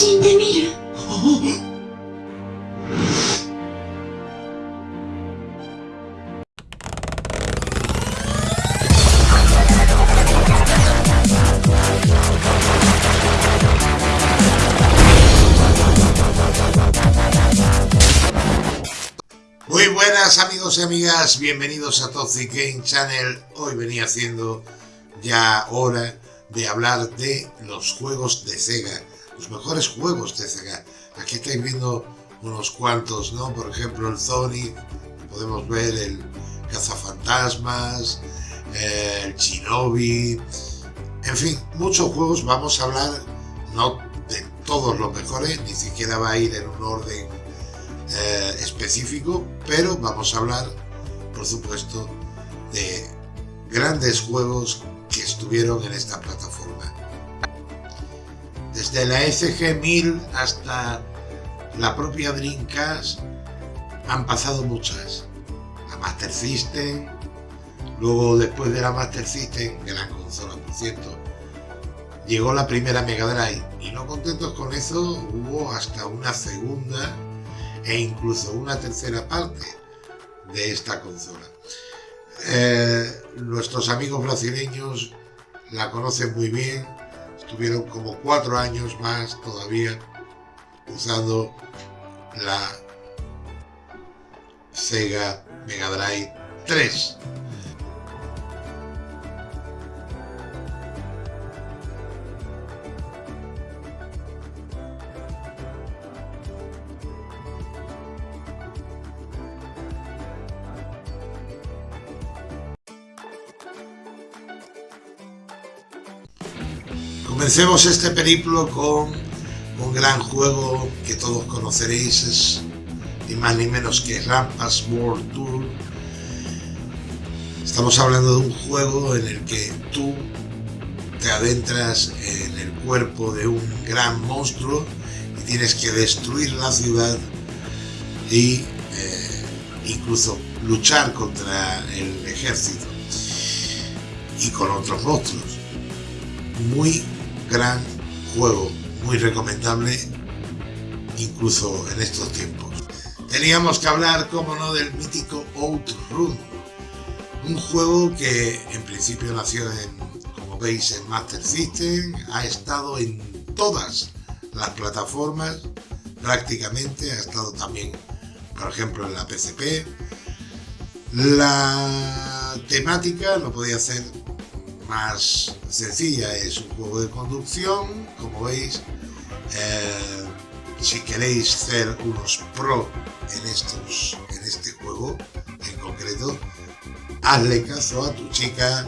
死んでみる Muy buenas amigos y amigas, bienvenidos a Toxic Game Channel. Hoy venía haciendo ya hora de hablar de los juegos de Sega, los mejores juegos de Sega. Aquí estáis viendo unos cuantos, ¿no? Por ejemplo el Sonic, podemos ver el Cazafantasmas, eh, el Shinobi, en fin, muchos juegos. Vamos a hablar no de todos los mejores, ni siquiera va a ir en un orden eh, específico, pero vamos a hablar, por supuesto, de grandes juegos que estuvieron en esta plataforma. Desde la SG-1000 hasta la propia Dreamcast han pasado muchas. La Master System, luego después de la Master System, gran consola por cierto, llegó la primera Mega Drive y no contentos con eso hubo hasta una segunda e incluso una tercera parte de esta consola. Eh, nuestros amigos brasileños la conocen muy bien, estuvieron como cuatro años más todavía usando la Sega Mega Drive 3. Comencemos este periplo con un gran juego que todos conoceréis, es ni más ni menos que Rampas World Tour. Estamos hablando de un juego en el que tú te adentras en el cuerpo de un gran monstruo y tienes que destruir la ciudad y eh, incluso luchar contra el ejército y con otros monstruos. Muy gran juego, muy recomendable, incluso en estos tiempos. Teníamos que hablar, como no, del mítico Outrun, un juego que en principio nació en, como veis, en Master System, ha estado en todas las plataformas, prácticamente, ha estado también, por ejemplo, en la PSP. La temática no podía ser más sencilla, es un juego de conducción, como veis, eh, si queréis ser unos pro en, estos, en este juego en concreto, hazle caso a tu chica,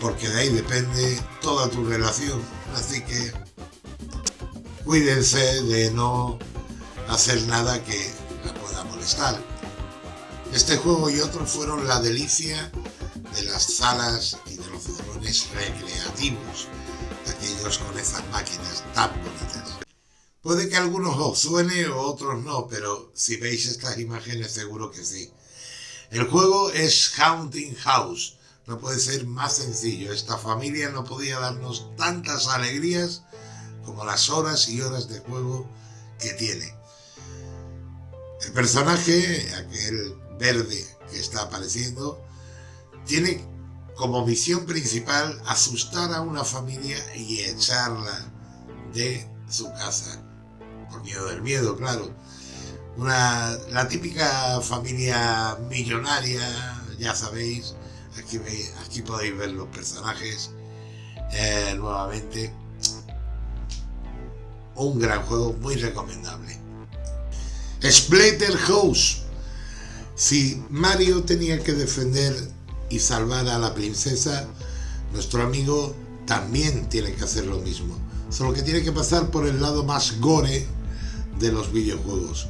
porque de ahí depende toda tu relación, así que cuídense de no hacer nada que la pueda molestar. Este juego y otros fueron la delicia de las salas y recreativos, aquellos con esas máquinas tan bonitas. Puede que algunos os suene o otros no, pero si veis estas imágenes seguro que sí. El juego es Haunting House, no puede ser más sencillo. Esta familia no podía darnos tantas alegrías como las horas y horas de juego que tiene. El personaje, aquel verde que está apareciendo, tiene como misión principal asustar a una familia y echarla de su casa. Por miedo del miedo, claro. Una, la típica familia millonaria, ya sabéis, aquí, aquí podéis ver los personajes eh, nuevamente. Un gran juego muy recomendable. Splatterhouse. Si Mario tenía que defender y salvar a la princesa, nuestro amigo también tiene que hacer lo mismo. Solo que tiene que pasar por el lado más gore de los videojuegos.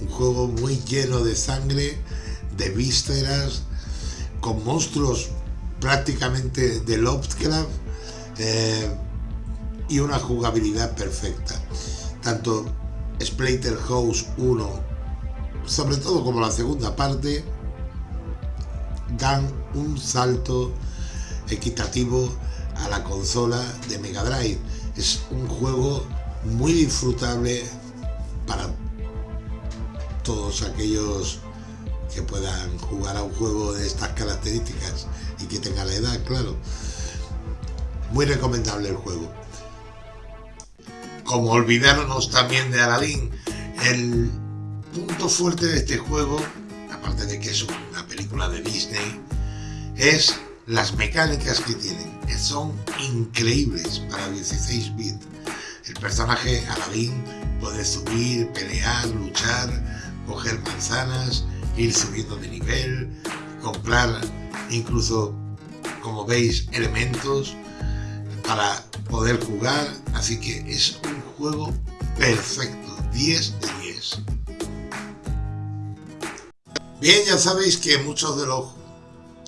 Un juego muy lleno de sangre, de vísceras, con monstruos prácticamente de Lovecraft eh, y una jugabilidad perfecta. Tanto Splatterhouse 1, sobre todo como la segunda parte, dan un salto equitativo a la consola de Mega Drive. Es un juego muy disfrutable para todos aquellos que puedan jugar a un juego de estas características y que tenga la edad, claro. Muy recomendable el juego. Como olvidarnos también de Aladdin, el punto fuerte de este juego, aparte de que es una película de Disney, es las mecánicas que tienen, son increíbles para 16 bits. El personaje Aladdin puede subir, pelear, luchar, coger manzanas, ir subiendo de nivel, comprar incluso, como veis, elementos para poder jugar. Así que es un juego perfecto, 10 de 10. Bien, ya sabéis que muchos de los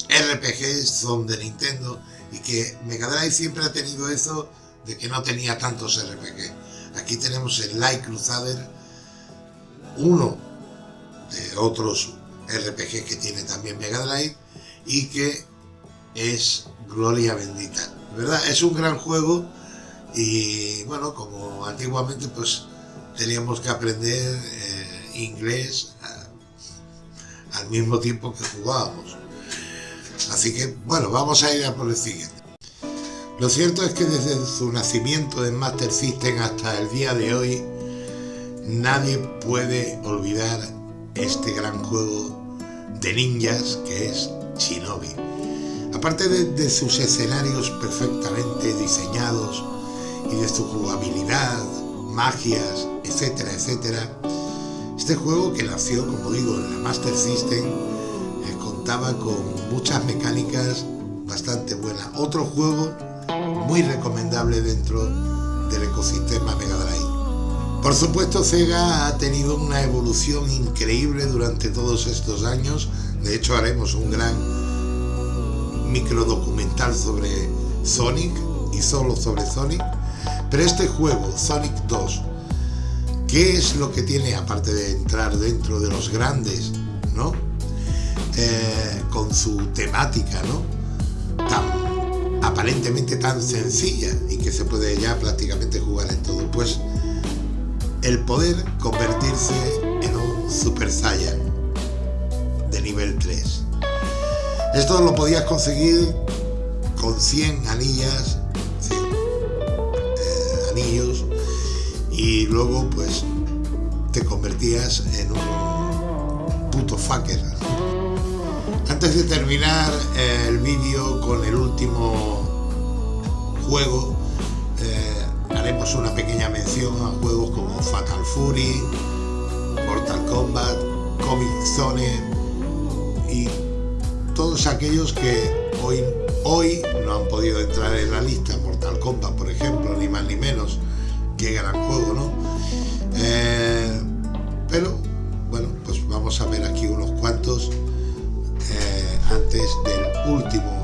RPGs son de Nintendo y que Mega Drive siempre ha tenido eso de que no tenía tantos RPG. Aquí tenemos el Light Crusader, uno de otros RPG que tiene también Mega Drive y que es Gloria Bendita. ¿Verdad? Es un gran juego y bueno, como antiguamente pues teníamos que aprender eh, inglés al mismo tiempo que jugábamos. Así que bueno, vamos a ir a por el siguiente. Lo cierto es que desde su nacimiento en Master System hasta el día de hoy, nadie puede olvidar este gran juego de ninjas que es Shinobi. Aparte de, sus escenarios perfectamente diseñados y de su jugabilidad, magias, etcétera, etcétera, este juego que nació, como digo, en la Master System, eh, contaba con muchas mecánicas bastante buenas. Otro juego muy recomendable dentro del ecosistema Mega Drive. Por supuesto, Sega ha tenido una evolución increíble durante todos estos años. De hecho, haremos un gran micro documental sobre Sonic y solo sobre Sonic. Pero este juego, Sonic 2, ¿qué es lo que tiene, aparte de entrar dentro de los grandes, ¿no? Eh, con su temática, ¿no? Tan, aparentemente tan sencilla y que se puede ya prácticamente jugar en todo. Pues el poder convertirse en un Super Saiyan de nivel 3. Esto lo podías conseguir con 100 anillas, 100 eh, anillos, y luego pues te convertías en un puto fucker. Antes de terminar eh, el vídeo con el último juego, haremos una pequeña mención a juegos como Fatal Fury, Mortal Kombat, Comic Zone y todos aquellos que hoy, hoy no han podido entrar en la lista. Mortal Kombat, por ejemplo, ni más ni menos. Qué gran juego, ¿no? Eh, pero, bueno, pues vamos a ver aquí unos cuantos eh, antes del último